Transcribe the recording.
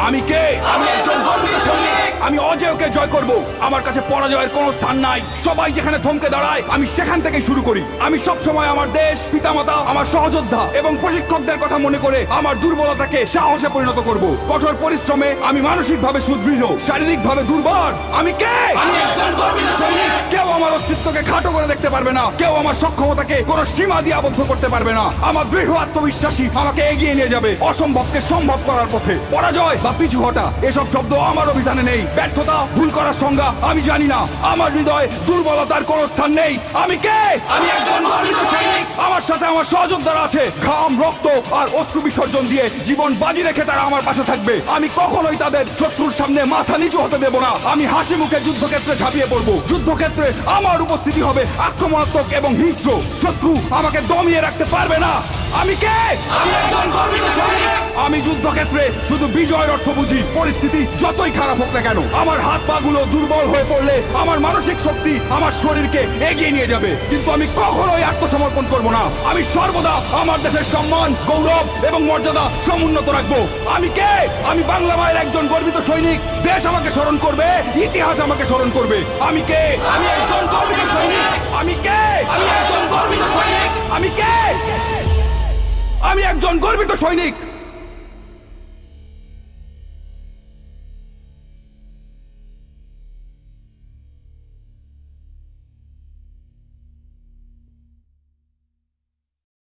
আমি কে? আমি একজন গর্বিত সৈনিক আমি অজেয়কে জয় করব। আমার কাছে পরাজয়ের কোনো স্থান নাই। সবাই যেখানে থমকে দাঁড়ায়, আমি সেখান থেকেই শুরু করি। আমি সব সময় আমার দেশ, পিতামাতা, আমার সহযোদ্ধা এবং প্রশিক্ষকদের কথা মনে করে আমার দুর্বলতাকে সাহসে পরিণত করব। কঠোর পরিশ্রমে আমি মানসিকভাবে সুদৃঢ়, শারীরিকভাবে দুর্বল। আমি কে? আমি একজন গর্বিত সৈনিক কেউ আমার অস্তিত্বকে খাটো করে দেখতে পারবে না। কেউ আমার সক্ষমতাকে কোনো সীমা দিয়ে আবদ্ধ করতে পারবে না। আমার দৃঢ় আত্মবিশ্বাসী আমাকে এগিয়ে নিয়ে যাবে অসম্ভবকে সম্ভব করার পথে। পরাজয় বা পিছু হটা, এসব শব্দ আমার অভিধানে নেই। ব্যর্থতা, ভুল করার সংজ্ঞা, আমি জানি না। আমার হৃদয় দুর্বলতার কোনো স্থান নেই। আমি কে? আমি একজন আমার সাথে আমার সহযোদ্ধারা আছে। ঘাম, রক্ত আর অশ্রু বিসর্জন দিয়ে জীবন বাজি রেখে তারা আমার পাশে থাকবে। আমি কখনোই তাদের শত্রুর সামনে মাথা নিচু হতে দেব না। আমি হাসি মুখে যুদ্ধক্ষেত্রে ঝাঁপিয়ে পড়ব। যুদ্ধক্ষেত্রে আমার উপস্থিতি হবে আক্রমণাত্মক এবং হিংস্র। শত্রু আমাকে দমিয়ে রাখতে পারবে না। আমি কে? আমি একজন গর্বিত সৈনিক আমি যুদ্ধক্ষেত্রে শুধু বিজয়ের অর্থ বুঝি। পরিস্থিতি যতই খারাপ হোক না কেন আমার হাত পা গুলো দুর্বল হয়ে পড়লে আমার মানসিক শক্তি আমার শরীরকে এগিয়ে নিয়ে যাবে। কিন্তু আমি কখনোই আত্মসমর্পণ করব না। আমি সর্বদা আমার দেশের সম্মান গৌরব এবং মর্যাদা সমুন্নত রাখব। আমি কে? আমি বাংলা মায়ের একজন গর্বিত সৈনিক। দেশ আমাকে স্মরণ করবে ইতিহাস আমাকে স্মরণ করবে। আমি কে? আমি একজন গর্বিত সৈনিক। একজন গর্বিত সৈনিক।